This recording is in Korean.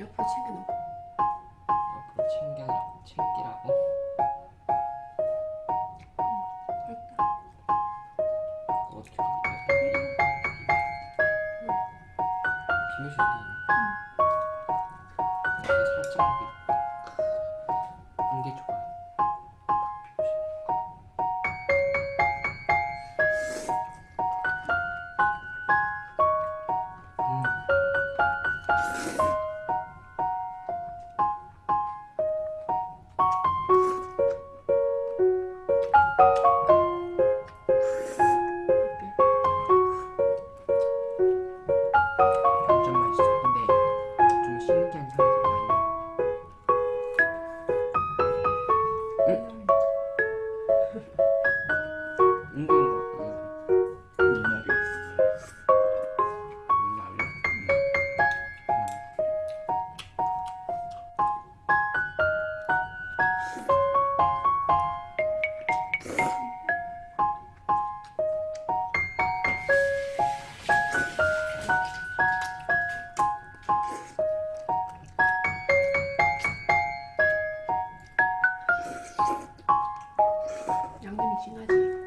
옆으로 챙겨놓고 金金。